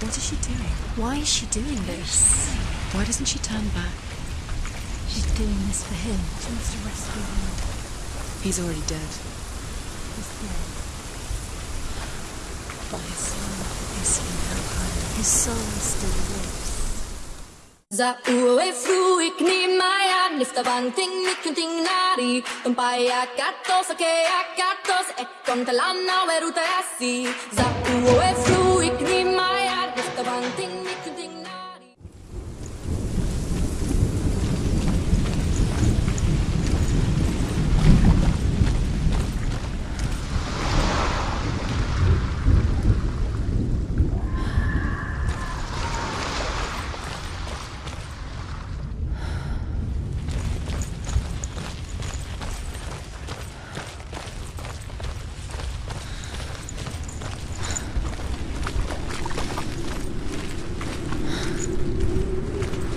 What is she doing? Why is she doing this? Why doesn't she turn back? She's doing this for him. She wants to rescue him. He's already dead. He's dead. But his soul is in Helheim. His soul still lives. Za uwe fruik ni maya nifta banting nikunting nari Tumpaya katos ake akatos e kontalana weruta asi Za uwe fruik ni maya nifta banting nikunting nari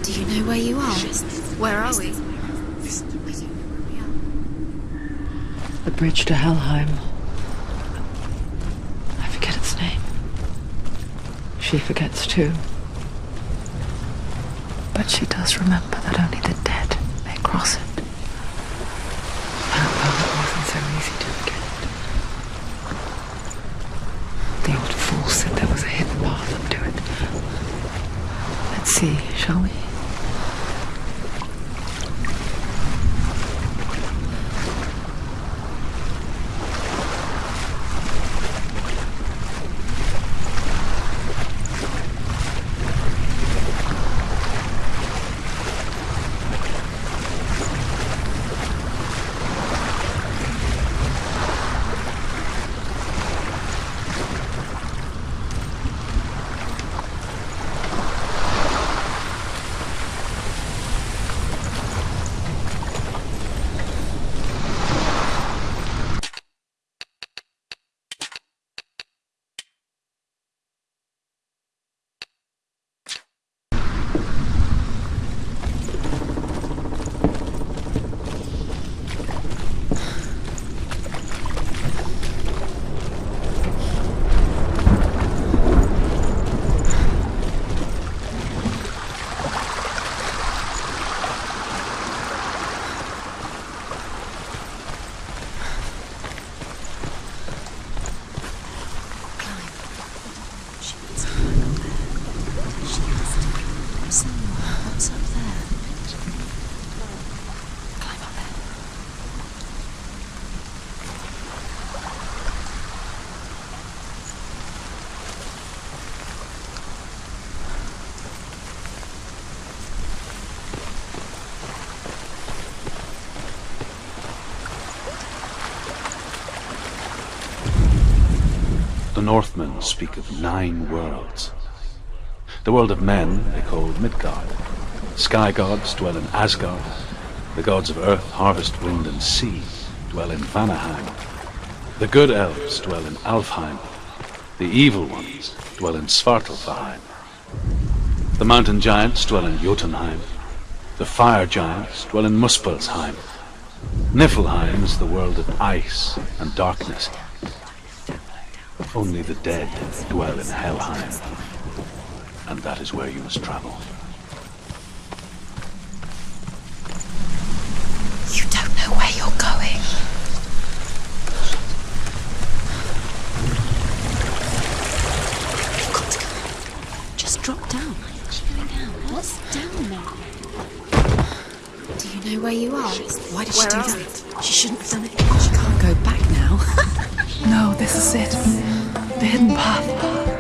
Do you know where you are? Where are we? The bridge to Helheim. I forget its name. She forgets too. But she does remember that only the dead may cross it. The Northmen speak of nine worlds. The world of men they call Midgard. Sky gods dwell in Asgard. The gods of earth, harvest, wind, and sea dwell in Vanaheim. The good elves dwell in Alfheim. The evil ones dwell in Svartalfheim. The mountain giants dwell in Jotunheim. The fire giants dwell in Muspelheim. Niflheim is the world of ice and darkness. Only the dead dwell in Helheim. And that is where you must travel. You don't know where you're going. You've got to. Just drop down. What's going down? What's down there? Do you know where you are? Why did she do that? She shouldn't have done it. She can't go back now. No, this is it. The hidden path.